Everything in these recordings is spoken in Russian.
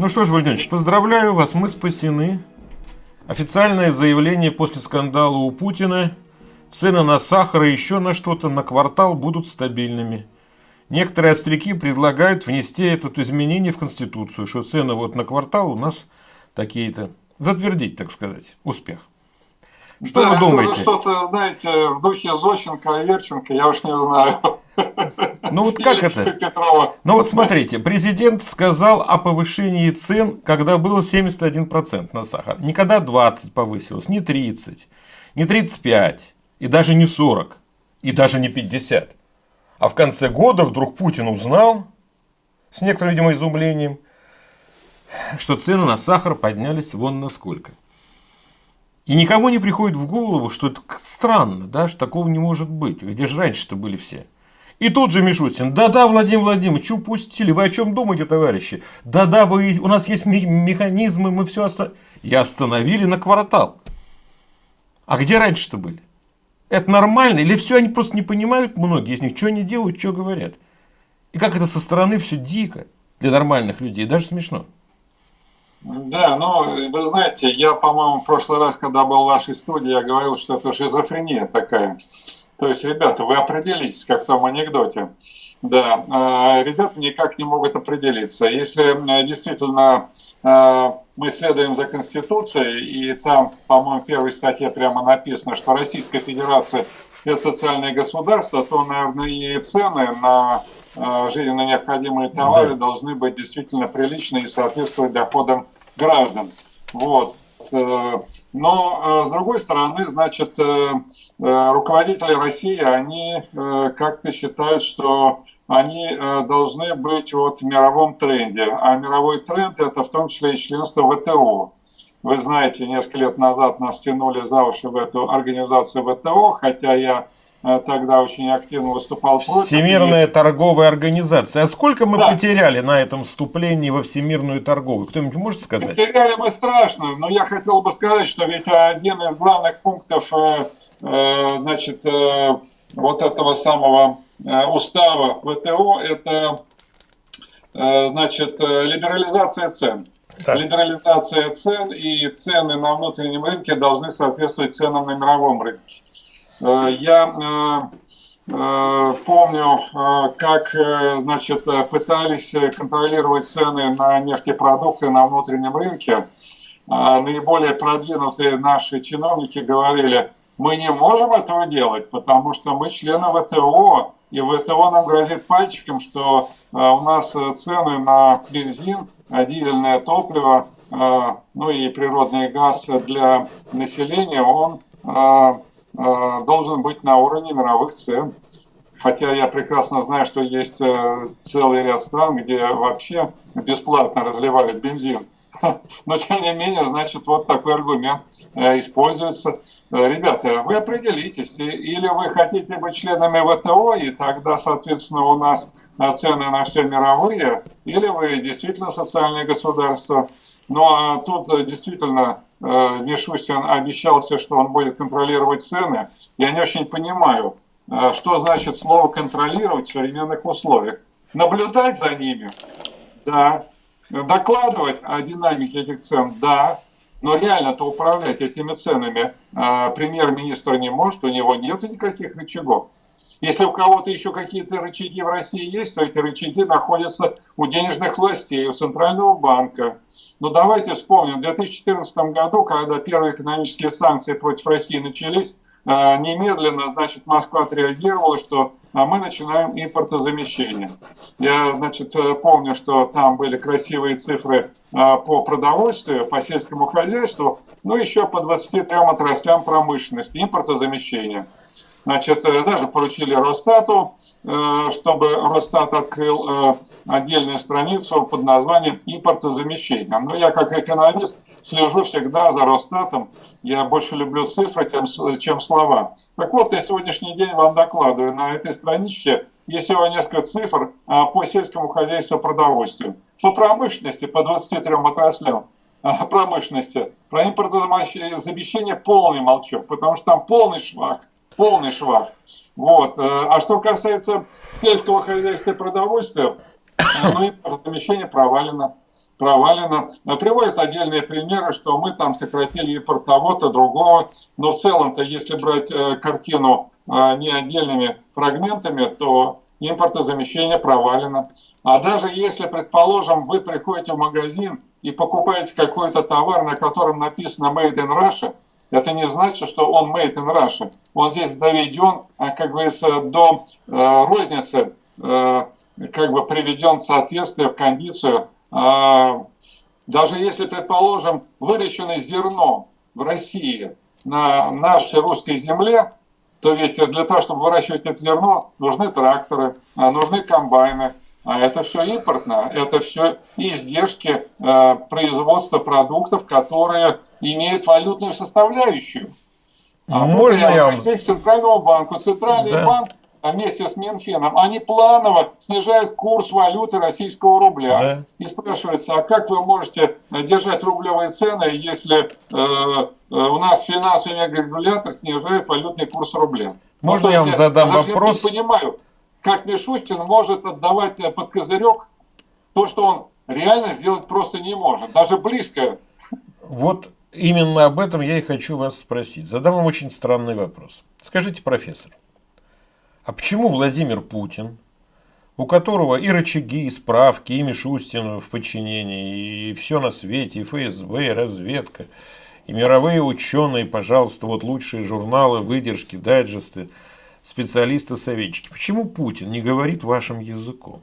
Ну что ж, Владимирович, поздравляю вас, мы спасены. Официальное заявление после скандала у Путина. Цены на сахар и еще на что-то на квартал будут стабильными. Некоторые остряки предлагают внести это изменение в Конституцию, что цены вот на квартал у нас такие-то. Затвердить, так сказать, успех. Что да, вы думаете? Что-то, знаете, в духе Зощенко и Верченко, я уж не знаю. Ну вот как это? Петрова. Ну вот смотрите, президент сказал о повышении цен, когда было 71% на сахар. Никогда 20 повысилось, не 30, не 35, и даже не 40, и даже не 50. А в конце года вдруг Путин узнал, с некоторым, видимо, изумлением, что цены на сахар поднялись вон на сколько. И никому не приходит в голову, что это странно, да, что такого не может быть. Где же раньше-то были все? И тут же Мишустин, да-да, Владимир Владимирович, упустили, вы о чем думаете, товарищи? Да-да, вы, у нас есть механизмы, мы все остановили. И остановили на квартал. А где раньше-то были? Это нормально? Или все они просто не понимают, многие из них, что они делают, что говорят? И как это со стороны все дико для нормальных людей, даже смешно. Да, ну, вы знаете, я, по-моему, в прошлый раз, когда был в вашей студии, я говорил, что это шизофрения такая. То есть, ребята, вы определитесь, как в том анекдоте. Да, э, ребята никак не могут определиться. Если э, действительно э, мы следуем за Конституцией, и там, по-моему, в первой статье прямо написано, что Российская Федерация – это социальное государство, то, наверное, и цены на жизненно необходимые товары да. должны быть действительно приличные и соответствовать доходам граждан. Вот. Э, но, э, с другой стороны, значит, э, руководители России, они как-то считают, что они должны быть вот в мировом тренде. А мировой тренд – это в том числе и членство ВТО. Вы знаете, несколько лет назад нас тянули за уши в эту организацию ВТО, хотя я Э, тогда очень активно выступал против. Всемирная торговая организация. А сколько мы да. потеряли на этом вступлении во Всемирную торговую? Кто-нибудь может сказать? Потеряли мы страшно, но я хотел бы сказать, что ведь один из главных пунктов э, э, значит, вот этого самого устава ВТО это значит, либерализация цен. Так. Либерализация цен и цены на внутреннем рынке должны соответствовать ценам на мировом рынке. Э, я э, э, помню, как значит, пытались контролировать цены на нефтепродукты на внутреннем рынке. Наиболее продвинутые наши чиновники говорили, мы не можем этого делать, потому что мы члены ВТО, и ВТО нам грозит пальчиком, что у нас цены на бензин, дизельное топливо, ну и природный газ для населения, он должен быть на уровне мировых цен. Хотя я прекрасно знаю, что есть э, целый ряд стран, где вообще бесплатно разливают бензин. Но тем не менее, значит, вот такой аргумент э, используется. Ребята, вы определитесь, или вы хотите быть членами ВТО, и тогда, соответственно, у нас цены на все мировые, или вы действительно социальное государство. Ну а тут действительно Э, Мишустин обещался, что он будет контролировать цены. Я не очень понимаю, э, что значит слово «контролировать» в современных условиях. Наблюдать за ними? Да. Докладывать о динамике этих цен? Да. Но реально-то управлять этими ценами э, премьер-министр не может, у него нет никаких рычагов. Если у кого-то еще какие-то рычаги в России есть, то эти рычаги находятся у денежных властей, у Центрального банка. Но давайте вспомним, в 2014 году, когда первые экономические санкции против России начались, э, немедленно, значит, Москва отреагировала, что а мы начинаем импортозамещение. Я, значит, э, помню, что там были красивые цифры э, по продовольствию, по сельскому хозяйству, ну еще по 23 отраслям промышленности, импортозамещения. Значит, э, даже поручили Росстату, э, чтобы Росстат открыл э, отдельную страницу под названием импортозамещение. Но я как экономист слежу всегда за Росстатом. Я больше люблю цифры, чем слова. Так вот, я сегодняшний день вам докладываю. На этой страничке есть всего несколько цифр по сельскому хозяйству продовольствию. По промышленности, по 23 отраслям промышленности, про импортозамещение полный молчок, потому что там полный швах полный швах. Вот. Э, а что касается сельского хозяйства и продовольствия, э, ну и размещение провалено. провалено. Приводят отдельные примеры, что мы там сократили импорт того-то, другого. Но в целом-то, если брать э, картину э, не отдельными фрагментами, то импортозамещение провалено. А даже если, предположим, вы приходите в магазин и покупаете какой-то товар, на котором написано Made in Russia, это не значит, что он made in Russia. Он здесь доведен, а, как говорится, до э, розницы, э, как бы приведен в соответствие, в кондицию. Э, даже если, предположим, выращенное зерно в России на нашей русской земле, то ведь для того, чтобы выращивать это зерно, нужны тракторы, а, нужны комбайны, а это все импортно, это все издержки э, производства продуктов, которые имеют валютную составляющую. А Можно я вам... Центрального банка. Центральный да. банк вместе с Минфином, они планово снижают курс валюты российского рубля. Да. И спрашивается, а как вы можете держать рублевые цены, если э, э у нас финансовый регулятор снижает валютный курс рубля? Можно ну, я вам задам вопрос? Я не понимаю, как Мишустин может отдавать под козырек то, что он реально сделать просто не может, даже близко. Вот именно об этом я и хочу вас спросить. Задам вам очень странный вопрос. Скажите, профессор, а почему Владимир Путин, у которого и рычаги, и справки, и Мишустин в подчинении, и все на свете, и ФСБ, и разведка, и мировые ученые, пожалуйста, вот лучшие журналы, выдержки, дайджесты, специалисты-советчики. Почему Путин не говорит вашим языком?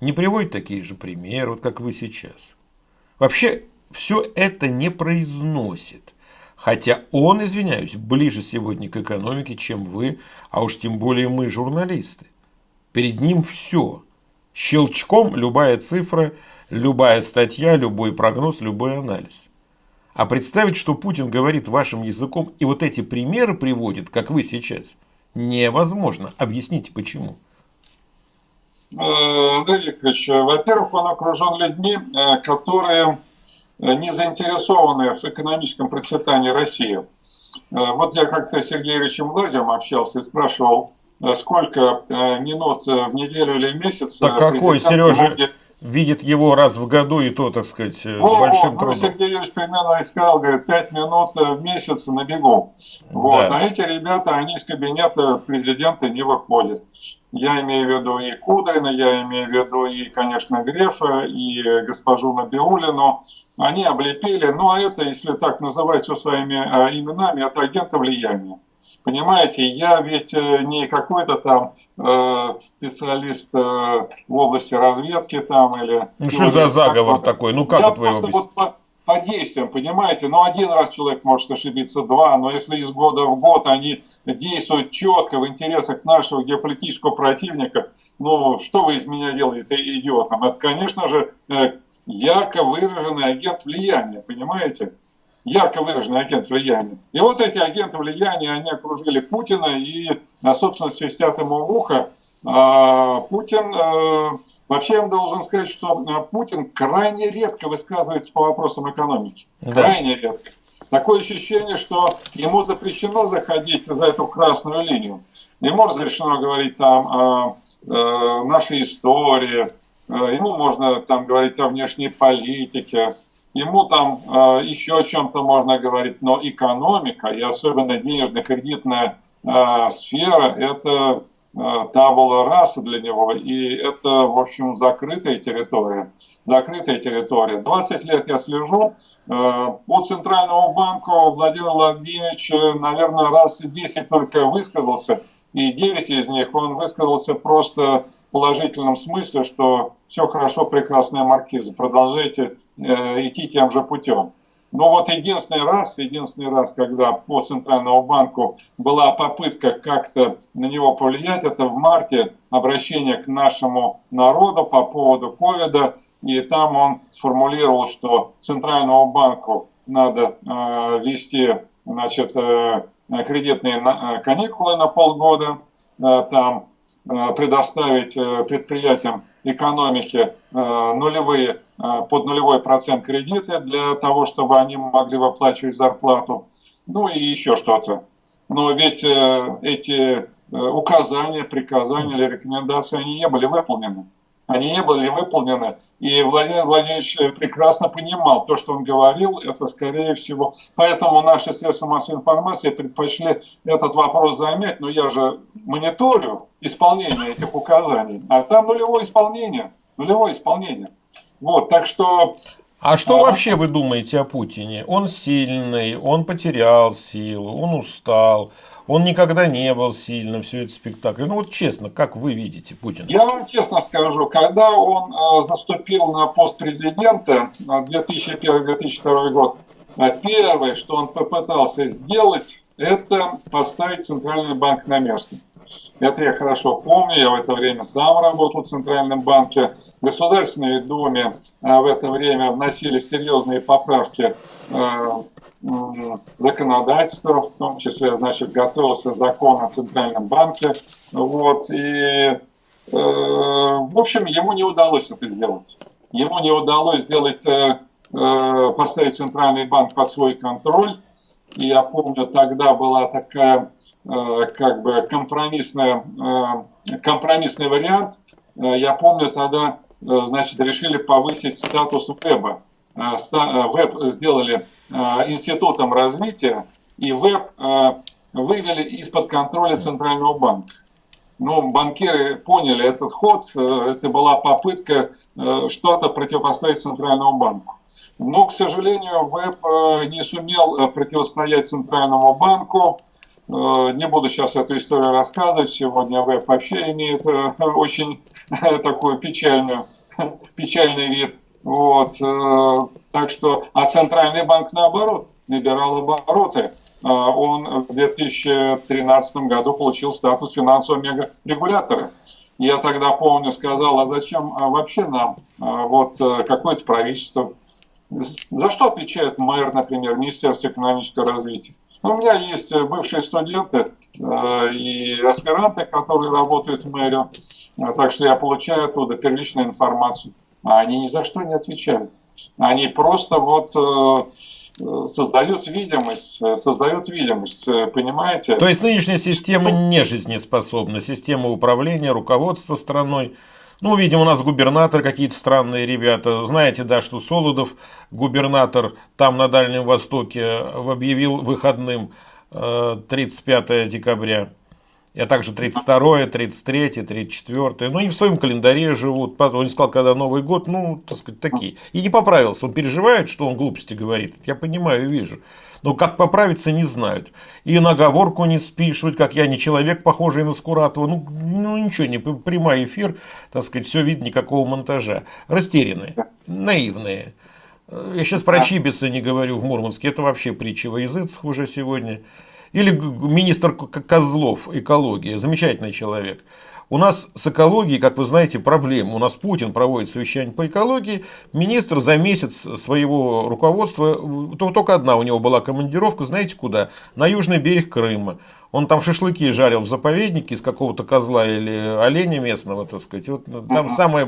Не приводит такие же примеры, вот как вы сейчас. Вообще, все это не произносит. Хотя он, извиняюсь, ближе сегодня к экономике, чем вы, а уж тем более мы, журналисты. Перед ним все. Щелчком любая цифра, любая статья, любой прогноз, любой анализ. А представить, что Путин говорит вашим языком и вот эти примеры приводит, как вы сейчас, невозможно. Объясните, почему. Андрей Викторович, во-первых, он окружен людьми, э, которые Э, не заинтересованы в экономическом процветании России. Э, вот я как-то с Сергеем Ильичем Лазем общался и спрашивал, э, сколько минут в неделю или в месяц... Так какой, Сережа, видит его раз в году и то, так сказать, с О, большим ну, трудом. Сергей Юрьевич примерно сказал, говорит, 5 минут в месяц на бегу. Вот. Да. А эти ребята, они из кабинета президента не выходят. Я имею в виду и Кудрина, я имею в виду и, конечно, Грефа, и госпожу Набиулину они облепили, ну а это, если так называть все своими э, именами, это агенты влияния. Понимаете, я ведь э, не какой-то там э, специалист э, в области разведки там или... Ну что за заговор такой? Ну как я это вы его вот по, действиям, понимаете, ну один раз человек может ошибиться, два, но если из года в год они действуют четко в интересах нашего геополитического противника, ну что вы из меня делаете идиотом? Это, конечно же, э, ярко выраженный агент влияния, понимаете? Ярко выраженный агент влияния. И вот эти агенты влияния, они окружили Путина и, собственно, свистят ему в ухо. А, Путин, э, вообще я должен сказать, что э, Путин крайне редко высказывается по вопросам экономики. Крайне да. редко. Такое ощущение, что ему запрещено заходить за эту красную линию. Ему разрешено говорить там о, о нашей истории, Э, ему можно там говорить о внешней политике, ему там э, еще о чем-то можно говорить, но экономика и особенно денежно-кредитная э, сфера – это табула раса для него, и это, в общем, закрытая территория. Закрытая территория. 20 лет я слежу. По Центральному банку Владимир Владимирович, наверное, раз 10 только высказался, и 9 из них он высказался просто положительном смысле, что все хорошо, прекрасная маркиза, продолжайте э, идти тем же путем. Но вот единственный раз, единственный раз, когда по Центральному банку была попытка как-то на него повлиять, это в марте обращение к нашему народу по поводу ковида, и там он сформулировал, что Центральному банку надо э, вести значит, э, кредитные на, э, каникулы на полгода, э, там Э, предоставить э, предприятиям экономики э, нулевые, под нулевой процент кредиты для того, чтобы они могли выплачивать зарплату, ну и еще что-то. Но ведь эти указания, приказания или рекомендации, они не были выполнены. они не были выполнены. И Владимир Владимирович прекрасно понимал, то, что он говорил, это скорее всего. Поэтому наши средства массовой информации предпочли этот вопрос замять. Но я же мониторю исполнение этих указаний. А там нулевое исполнение. Нулевое исполнение. Вот, так что а что а... вообще вы думаете о Путине? Он сильный, он потерял силу, он устал, он никогда не был сильным, все это спектакль. Ну вот честно, как вы видите Путина? Я вам честно скажу, когда он э, заступил на пост президента 2001-2002 год, э, первое, что он попытался сделать, это поставить Центральный банк на место. Это я хорошо помню, я в это время сам работал в Центральном банке. В Государственной Думе э, в это время вносили серьезные поправки э, законодательства, в том числе, значит, готовился закон о Центральном банке. Вот, и, э, в общем, ему не удалось это сделать. Ему не удалось сделать, поставить Центральный банк под свой контроль. Я помню, тогда была такая Э, как бы компромиссная, э, компромиссный вариант. Э, я помню тогда, значит, решили повысить статус веба. Веб сделали институтом развития, и веб вывели из-под контроля Центрального банка. Ну, банкиры поняли этот ход, это была попытка что-то противопоставить Центральному банку. Но, к сожалению, веб не сумел противостоять Центральному банку, Э, не буду сейчас эту историю рассказывать. Сегодня веб вообще имеет э, очень такой печальный, печальный вид. Вот. Э, так что, а Центральный банк наоборот набирал обороты. Он в 2013 году получил статус финансового мегарегулятора. Я тогда, помню, сказал, а зачем вообще нам вот какое-то правительство? За что отвечает мэр, например, Министерство экономического развития? Ну, у меня есть э, бывшие студенты э, и аспиранты, которые работают в мэрию, э, так что я получаю оттуда первичную информацию. А они ни за что не отвечают. Они просто вот создают видимость, создают видимость, понимаете? То есть нынешняя система не жизнеспособна, система управления, руководства страной ну, видимо, у нас губернатор какие-то странные ребята. Знаете, да, что Солодов, губернатор там на Дальнем Востоке, объявил выходным 35 э, декабря. Я также 32, 33, 34. Ну, и в своем календаре живут. Потом он сказал, когда Новый год, ну, так сказать, такие. И не поправился. Он переживает, что он глупости говорит. Я понимаю вижу. Но как поправиться, не знают. И наговорку не спишут, как я не человек, похожий на Скуратова. Ну, ну ничего, не прямой эфир, так сказать, все видно, никакого монтажа. Растерянные, наивные. Я сейчас про Чибиса не говорю в Мурманске, это вообще притча во языцах уже сегодня. Или министр Козлов, экология, замечательный человек. У нас с экологией, как вы знаете, проблемы. У нас Путин проводит совещание по экологии. Министр за месяц своего руководства, только одна у него была командировка, знаете куда? На южный берег Крыма. Он там шашлыки жарил в заповеднике из какого-то козла или оленя местного, так сказать. Вот там самый,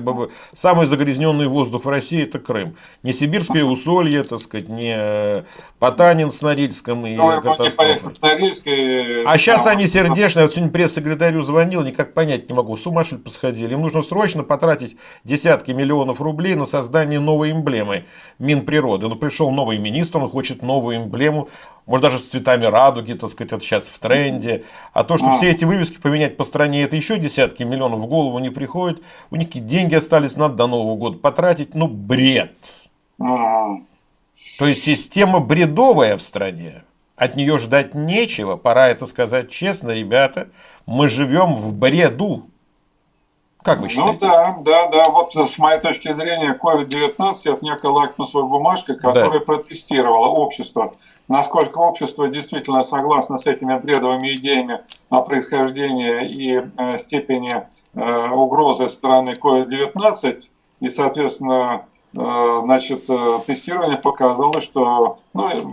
самый загрязненный воздух в России это Крым. Не сибирское усолье, так сказать, не Потанин с Норильском и ну, катастрофа. А сейчас они сердечные. Вот сегодня пресс-секретарю звонил, никак понять не могу. С ума что посходили? Им нужно срочно потратить десятки миллионов рублей на создание новой эмблемы Минприроды. Ну, пришел новый министр, он хочет новую эмблему может даже с цветами радуги, так сказать, это сейчас в тренде. А то, что все эти вывески поменять по стране, это еще десятки миллионов в голову не приходит. У них какие деньги остались, надо до Нового года потратить. Ну, бред. То есть система бредовая в стране. От нее ждать нечего. Пора это сказать честно, ребята. Мы живем в бреду. Как вы ну считаете? Ну да, да, да. Вот с моей точки зрения, COVID-19 это некая лакмусовая бумажка, которая да. протестировала общество насколько общество действительно согласно с этими бредовыми идеями о происхождении и э, степени э, угрозы стороны COVID-19, и, соответственно, э, значит, тестирование показало, что ну,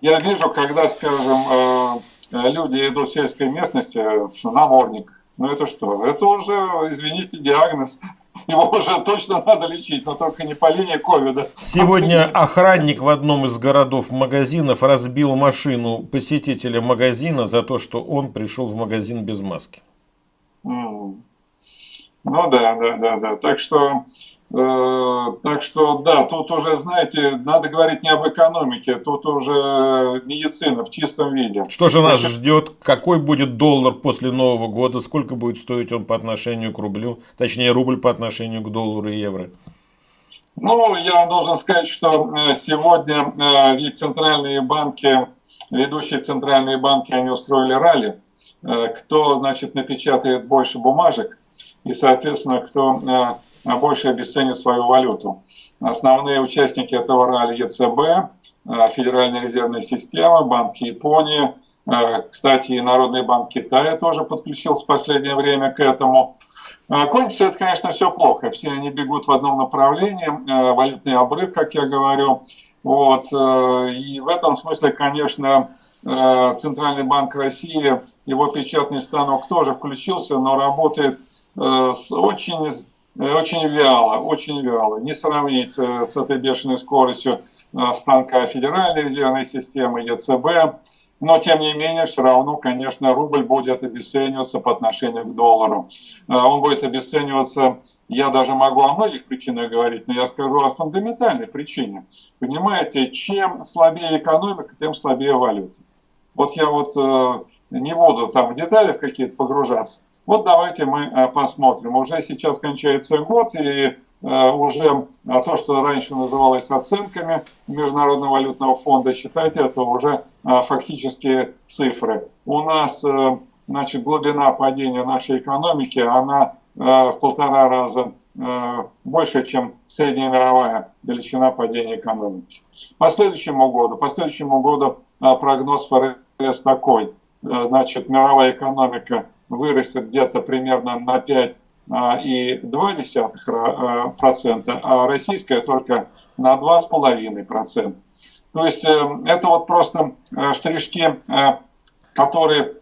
я вижу, когда, скажем, люди идут в сельской местности, в наморник, ну это что? Это уже, извините, диагноз. Его уже точно надо лечить, но только не по линии ковида. Сегодня охранник в одном из городов магазинов разбил машину посетителя магазина за то, что он пришел в магазин без маски. Ну да, да, да, да. Так что, так что, да, тут уже, знаете, надо говорить не об экономике, тут уже медицина в чистом виде. Что же нас Значит, ждет? Какой будет доллар после Нового года? Сколько будет стоить он по отношению к рублю? Точнее, рубль по отношению к доллару и евро? Ну, я должен сказать, что э, сегодня э, ведь центральные банки, ведущие центральные банки, они устроили ралли. Э, кто, значит, напечатает больше бумажек, и, соответственно, кто э, больше обесценит свою валюту. Основные участники этого ралли ЕЦБ, э, Федеральная резервная система, Банк Японии, кстати, и Народный банк Китая тоже подключился в последнее время к этому. Кончится это, конечно, все плохо. Все они бегут в одном направлении, валютный обрыв, как я говорю. Вот. И в этом смысле, конечно, Центральный банк России, его печатный станок тоже включился, но работает Э, очень, э, очень вяло, очень вяло. Не сравнить э, с этой бешеной скоростью станка Федеральной резервной системы, ЕЦБ. Но, тем не менее, все равно, конечно, рубль будет обесцениваться по отношению к доллару. Он будет обесцениваться, я даже могу о многих причинах говорить, но я скажу о фундаментальной причине. Понимаете, чем слабее экономика, тем слабее валюта. Вот я вот не буду там в детали в какие-то погружаться, вот давайте мы э, посмотрим. Уже сейчас кончается год, и э, уже э, то, что раньше называлось оценками Международного валютного фонда, считайте, это уже фактические цифры. У нас значит, глубина падения нашей экономики, она в полтора раза больше, чем средняя мировая величина падения экономики. По следующему году, по следующему году прогноз ФРС такой. Значит, мировая экономика вырастет где-то примерно на 5,2%, а, а российская только на 2,5%. То есть э, это вот просто э, штришки, э, которые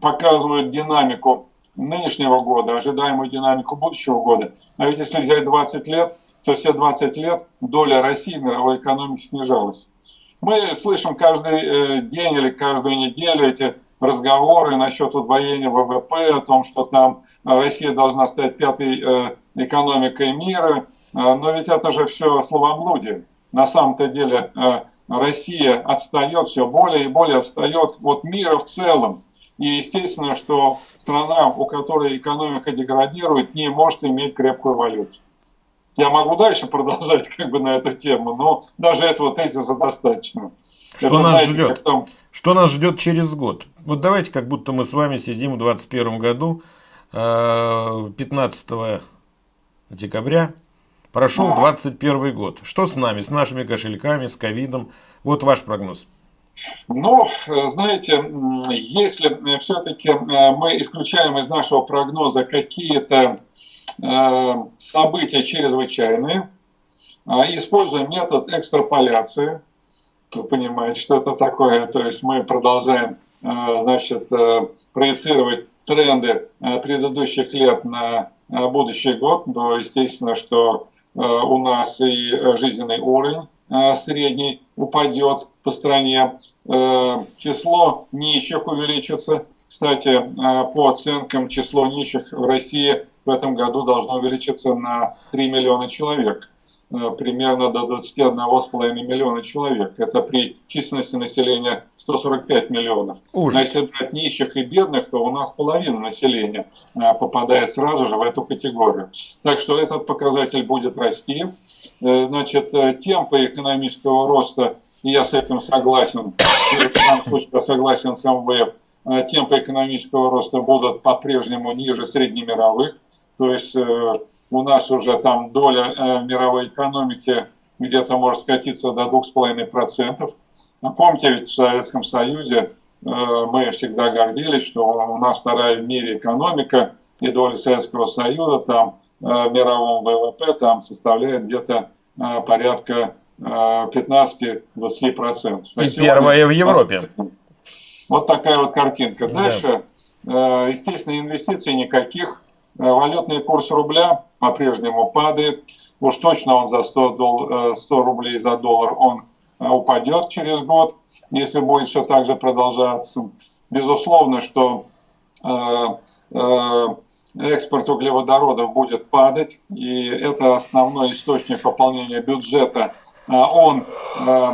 показывают динамику нынешнего года, ожидаемую динамику будущего года. А ведь если взять 20 лет, то все 20 лет доля России в мировой экономике снижалась. Мы слышим каждый день или каждую неделю эти разговоры насчет удвоения ВВП, о том, что там Россия должна стать пятой э, экономикой мира. Э, но ведь это же все словоблудие. На самом-то деле э, Россия отстает, все более и более отстает от мира в целом. И естественно, что страна, у которой экономика деградирует, не может иметь крепкую валюту. Я могу дальше продолжать как бы на эту тему, но даже этого тезиса достаточно. Что Это, нас знаете, ждет? Там... Что нас ждет через год? Вот давайте, как будто мы с вами сидим в 2021 году, 15 э, декабря, прошел 21 год. Что с нами, с нашими кошельками, с ковидом? Вот ваш прогноз. Ну, знаете, если все-таки э, мы исключаем из нашего прогноза какие-то э, события чрезвычайные, используем метод экстраполяции, вы понимаете, что это такое. То есть мы продолжаем э, значит, э, проецировать тренды э, предыдущих лет на будущий год, то естественно, что у нас и жизненный уровень средний упадет по стране, число нищих увеличится. Кстати, по оценкам, число нищих в России в этом году должно увеличиться на 3 миллиона человек. Э, примерно до 21,5 миллиона человек. Это при численности населения 145 миллионов. Ужас. Но если брать нищих и бедных, то у нас половина населения э, попадает сразу же в эту категорию. Так что этот показатель будет расти. Э, значит, темпы экономического роста, и я с этим согласен, я согласен с МВФ, темпы экономического роста будут по-прежнему ниже среднемировых. То есть у нас уже там доля э, мировой экономики где-то может скатиться до 2,5%. Но помните, ведь в Советском Союзе э, мы всегда гордились, что у нас вторая в мире экономика, и доля Советского Союза там э, в мировом ВВП там составляет где-то э, порядка э, 15-20%. А и первая в Европе. Вот такая вот картинка. Дальше, э, естественно, инвестиций никаких. Э, валютный курс рубля по-прежнему падает. Уж точно он за 100, дол 100 э, рублей за доллар он э, упадет через год, если будет все так же продолжаться. Безусловно, что экспорт углеводородов будет падать, и это основной источник пополнения бюджета, он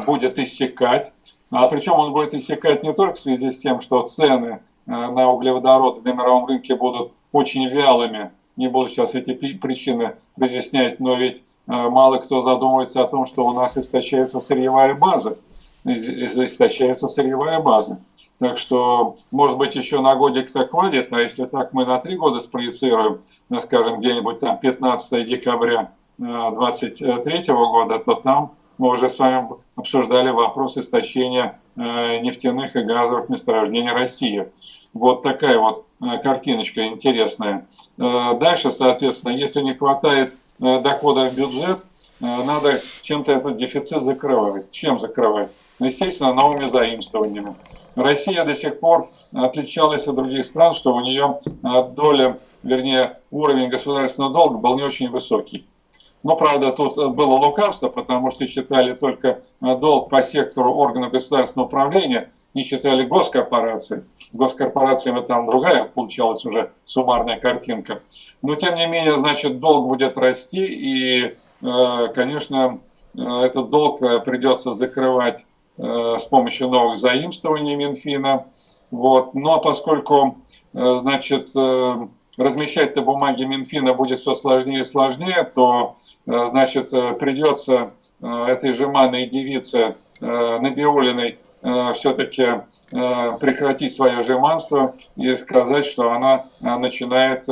будет иссякать. А причем он будет иссякать не только в связи с тем, что цены на углеводороды на мировом рынке будут очень вялыми, не буду сейчас эти причины разъяснять, но ведь мало кто задумывается о том, что у нас истощается сырьевая база, истощается сырьевая база. Так что, может быть, еще на годик так хватит, а если так мы на три года спроецируем, скажем, где-нибудь там 15 декабря 2023 э, года, то там мы уже с вами обсуждали вопрос истощения э, нефтяных и газовых месторождений России. Вот такая вот э, картиночка интересная. Дальше, соответственно, если не хватает дохода в бюджет, надо чем-то этот дефицит закрывать. Чем закрывать? Ну, естественно, новыми заимствованиями. Россия до сих пор отличалась от других стран, что у нее доля, вернее, уровень государственного долга был не очень высокий. Но, правда, тут было лукавство, потому что считали только долг по сектору органов государственного управления, не считали госкорпорации. Госкорпорациями там другая получалась уже суммарная картинка. Но, тем не менее, значит, долг будет расти, и, э, конечно, э, этот долг э, придется закрывать с помощью новых заимствований Минфина. Вот. Но поскольку значит, размещать-то бумаги Минфина будет все сложнее и сложнее, то значит, придется этой жеманной девице Набиулиной все-таки прекратить свое жеманство и сказать, что она начинает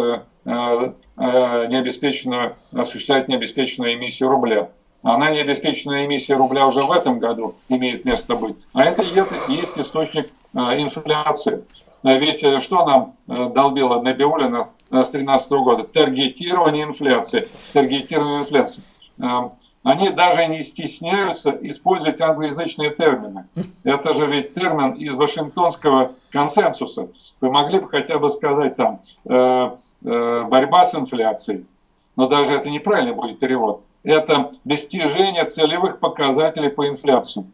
необеспеченную, осуществлять необеспеченную эмиссию рубля она не обеспеченная эмиссия рубля уже в этом году имеет место быть. А это есть источник э, инфляции. Э, ведь э, что нам долбила Набиулина с 2013 года? Таргетирование инфляции. Таргетирование инфляции. Они даже не стесняются использовать англоязычные термины. Это же ведь термин из Вашингтонского консенсуса. Вы могли бы хотя бы сказать там борьба с инфляцией. Но даже это неправильный будет перевод это достижение целевых показателей по инфляции.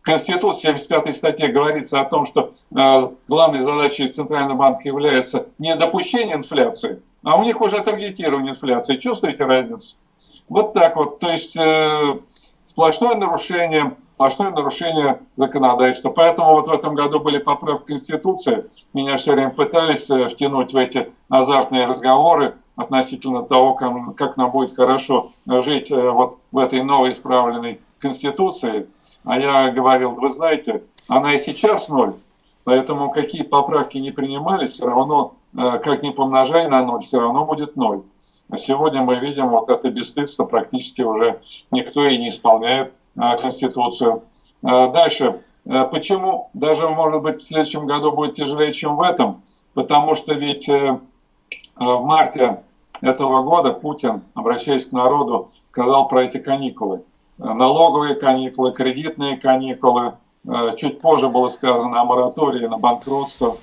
В Конституции 75 статье говорится о том, что э, главной задачей Центрального банка является не допущение инфляции, а у них уже таргетирование инфляции. Чувствуете разницу? Вот так вот. То есть э, сплошное нарушение, сплошное нарушение законодательства. Поэтому вот в этом году были поправки Конституции. Меня все время пытались э, втянуть в эти азартные разговоры относительно того, как, как нам будет хорошо жить э, вот в этой новой исправленной Конституции. А я говорил, вы знаете, она и сейчас ноль, поэтому какие поправки не принимались, все равно, э, как ни помножай на ноль, все равно будет ноль. Сегодня мы видим вот это бесстыдство, практически уже никто и не исполняет э, Конституцию. Дальше. Почему даже, может быть, в следующем году будет тяжелее, чем в этом? Потому что ведь в марте этого года Путин, обращаясь к народу, сказал про эти каникулы. Налоговые каникулы, кредитные каникулы. Э, чуть позже было сказано о моратории на банкротство.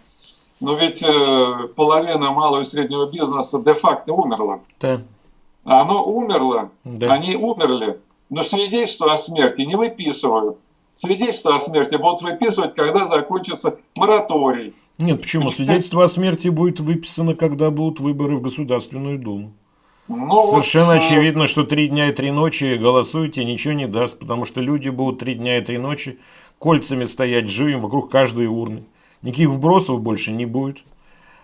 Но ведь э, половина малого и среднего бизнеса де-факто умерла. Да. Оно умерло, да. они умерли, но свидетельство о смерти не выписывают. Свидетельство о смерти будут выписывать, когда закончится мораторий. Нет, почему? Свидетельство о смерти будет выписано, когда будут выборы в Государственную Думу. Ну, Совершенно вот, очевидно, что три дня и три ночи голосуйте, ничего не даст, потому что люди будут три дня и три ночи кольцами стоять живым вокруг каждой урны. Никаких вбросов больше не будет.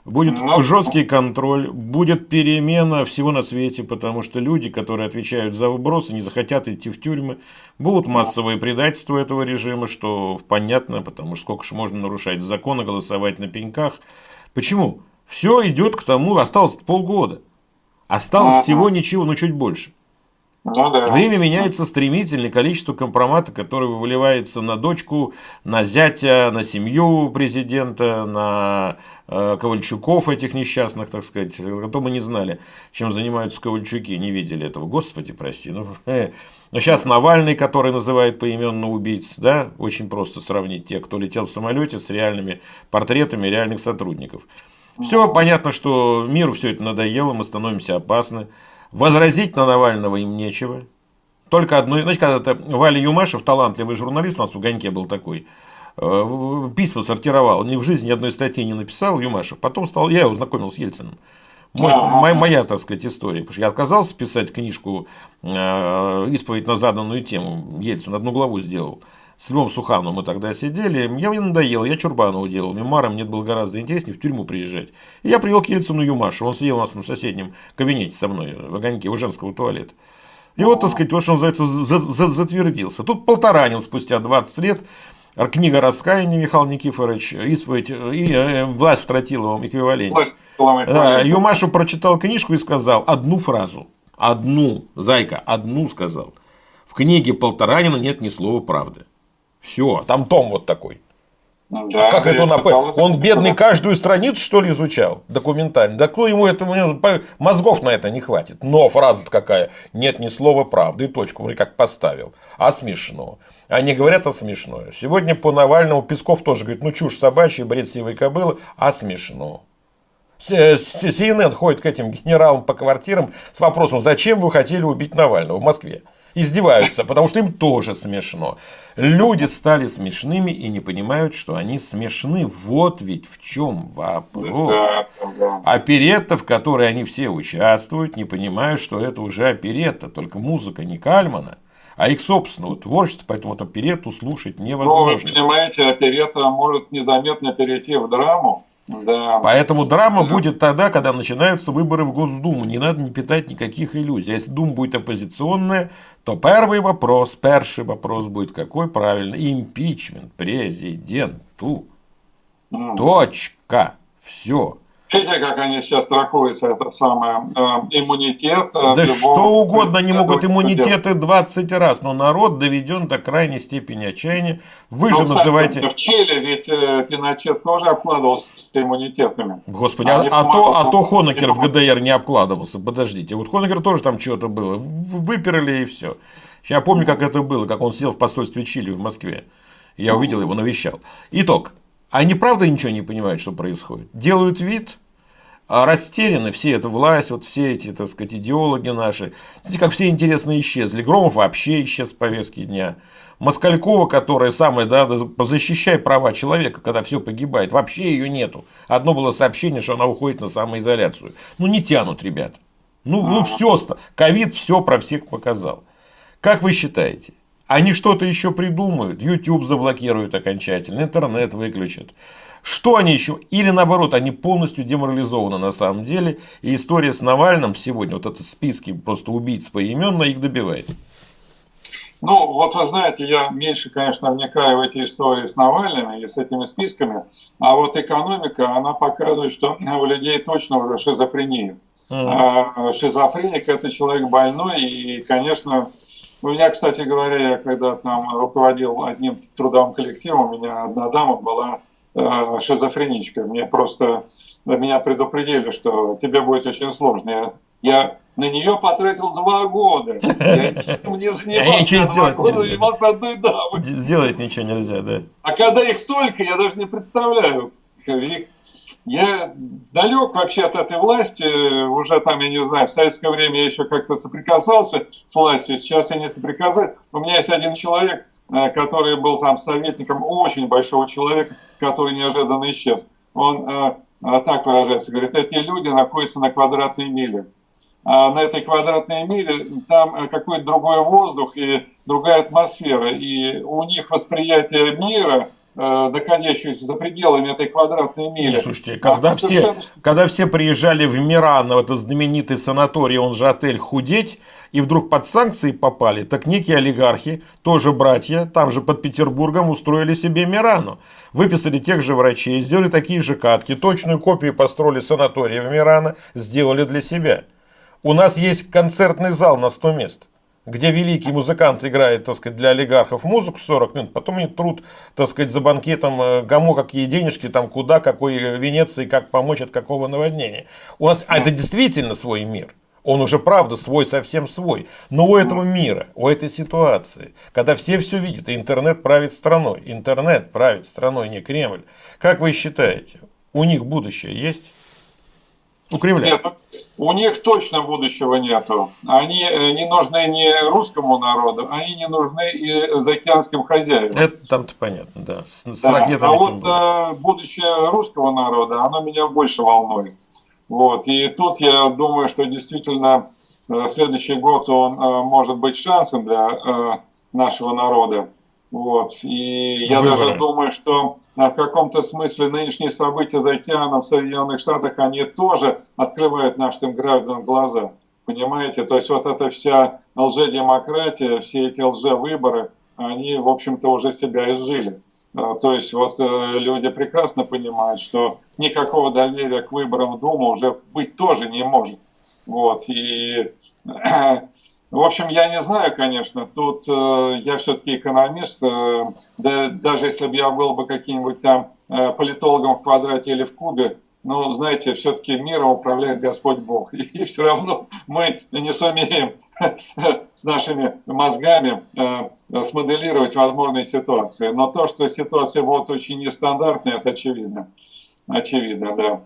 Будет. Ну, жесткий контроль, будет перемена всего на свете, потому что люди, которые отвечают за вбросы, не захотят идти в тюрьмы. Будут массовые предательства этого режима, что понятно, потому что сколько же можно нарушать законы, голосовать на пеньках. Почему? Все идет к тому, осталось полгода. Осталось всего ничего, но чуть больше. Ну, да. Время меняется стремительно, количество компромата, которое выливается на дочку, на зятя, на семью президента, на э, Ковальчуков этих несчастных, так сказать, а то мы не знали, чем занимаются Ковальчуки, не видели этого. Господи, прости. Ну, э. Но сейчас Навальный, который называет поименно убийц, да, очень просто сравнить тех, кто летел в самолете с реальными портретами реальных сотрудников. Все понятно, что миру все это надоело, мы становимся опасны. Возразить на Навального им нечего. Только одно, знаете, когда-то Валя Юмашев, талантливый журналист, у нас в Огоньке был такой, э, письма сортировал, ни в жизни ни одной статьи не написал Юмашев. Потом стал, я его знакомил с Ельциным. Мой, моя, моя, так сказать, история. Потому что я отказался писать книжку э, «Исповедь на заданную тему». Ельцин одну главу сделал. С Львом Сухановым мы тогда сидели. Я мне надоело, я Чурбанову делал. Мемуаром мне было гораздо интереснее в тюрьму приезжать. И я привел к Ельцину Юмашу. Он сидел у нас в соседнем кабинете со мной, в огоньке, у женского туалета. И вот, так сказать, вот что называется, затвердился. Тут Полторанин спустя 20 лет книга раскаяния Михаил Никифорович, исповедь и э, власть в тротиловом эквиваленте. Да, Юмашу прочитал книжку и сказал одну фразу. Одну, зайка, одну сказал. В книге Полторанина нет ни слова правды. Все, там том вот такой. Ну да, как это он, он бедный каждую страницу, что ли, изучал документально? Да кто ему это, мозгов на это не хватит. Но фраза какая, нет ни слова правды, и точку, вроде как поставил. А смешно. Они говорят, а смешно. Сегодня по Навальному Песков тоже говорит, ну чушь собачья, бред сивой кобылы, а смешно. CNN ходит к этим генералам по квартирам с вопросом, зачем вы хотели убить Навального в Москве? Издеваются, потому что им тоже смешно. Люди стали смешными и не понимают, что они смешны. Вот ведь в чем вопрос. Оперетта, в которой они все участвуют, не понимают, что это уже оперетта, только музыка не Кальмана а их собственного творчества, поэтому вот оперетту слушать невозможно. Ну, вы понимаете, оперетта может незаметно перейти в драму, да. Поэтому драма да. будет тогда, когда начинаются выборы в Госдуму. Не надо не питать никаких иллюзий. Если Дума будет оппозиционная, то первый вопрос, первый вопрос будет какой правильно? Импичмент президенту. Mm. Точка. Все. Видите, как они сейчас тракуются, это самое, э, иммунитет. Э, да что угодно они могут иммунитеты 20 раз, но народ доведен до крайней степени отчаяния. Вы ну, же называете... В Чили ведь э, Пиночет тоже обкладывался иммунитетами. Господи, а, а, то, а то Хонекер в ГДР не обкладывался. Подождите, вот Хонекер тоже там что-то было. Выперли и все. Я помню, как это было, как он сидел в посольстве Чили в Москве. Я увидел его, навещал. Итог. Они правда ничего не понимают, что происходит. Делают вид, а растеряны все эта власть, вот все эти, так сказать, идеологи наши. Смотрите, как все интересно исчезли. Громов вообще исчез с повестки дня. Москалькова, которая самая, да, защищай права человека, когда все погибает, вообще ее нету. Одно было сообщение, что она уходит на самоизоляцию. Ну, не тянут, ребят. Ну, ну все, ковид все про всех показал. Как вы считаете, они что-то еще придумают, YouTube заблокируют окончательно, интернет выключат. Что они еще? Или наоборот, они полностью деморализованы на самом деле. И история с Навальным сегодня, вот этот списки просто убийц поименно их добивает. Ну, вот вы знаете, я меньше, конечно, вникаю в эти истории с Навальным и с этими списками, а вот экономика, она показывает, что у людей точно уже шизофрения. Mm. Шизофреник – это человек больной, и, конечно, у меня, кстати говоря, я когда там руководил одним трудовым коллективом, у меня одна дама была э, шизофреничка. Мне просто меня предупредили, что тебе будет очень сложно. Я, я на нее потратил два года. Я ничем не занимался. Я два года занимался одной дамой. Сделать ничего нельзя, да. А когда их столько, я даже не представляю. Их я далек вообще от этой власти, уже там, я не знаю, в советское время я еще как-то соприкасался с властью, сейчас я не соприкасаюсь. У меня есть один человек, э, который был сам советником очень большого человека, который неожиданно исчез. Он э, э, так выражается, говорит, эти люди находятся на квадратной миле. А на этой квадратной миле там какой-то другой воздух и другая атмосфера. И у них восприятие мира – находящуюся за пределами этой квадратной мили. Нет, слушайте, когда, все, совершенно... когда все приезжали в Миран, в этот знаменитый санаторий, он же отель «Худеть», и вдруг под санкции попали, так некие олигархи, тоже братья, там же под Петербургом устроили себе Мирану. Выписали тех же врачей, сделали такие же катки, точную копию построили санатория в Мирана, сделали для себя. У нас есть концертный зал на 100 мест где великий музыкант играет, так сказать, для олигархов музыку 40 минут, потом они труд, так сказать, за банкетом, э, кому какие денежки, там куда, какой Венеции, как помочь от какого наводнения. У нас, а это действительно свой мир. Он уже, правда, свой, совсем свой. Но у этого мира, у этой ситуации, когда все все видят, и интернет правит страной, интернет правит страной, не Кремль. Как вы считаете, у них будущее есть? У Кремля? Нет, у них точно будущего нету. Они э, не нужны не русскому народу, они не нужны и заокеанским хозяевам. Это там-то понятно, да. С, да. а вот. Э, будущее русского народа, оно меня больше волнует. Вот. И тут я думаю, что действительно э, следующий год он э, может быть шансом для нашего народа. Вот. И я Выборы. даже думаю, что в каком-то смысле нынешние события за океаном в Соединенных Штатах, они тоже открывают нашим гражданам глаза. Понимаете? То есть вот эта вся лжедемократия, все эти лжевыборы, они, в общем-то, уже себя изжили. А, то есть вот э, люди прекрасно понимают, что никакого доверия к выборам в Думу уже быть тоже не может. Вот. И, в общем, я не знаю, конечно, тут э, я все-таки экономист, э, да, даже если бы я был бы каким-нибудь там политологом в квадрате или в кубе, но, знаете, все-таки миром управляет Господь Бог. И все равно мы не сумеем с нашими мозгами э, смоделировать возможные ситуации. Но то, что ситуация вот очень нестандартная, это очевидно. Очевидно, да.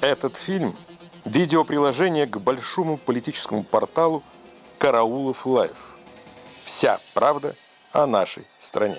Этот фильм – видеоприложение к большому политическому порталу «Караулов Лайв». Вся правда о нашей стране.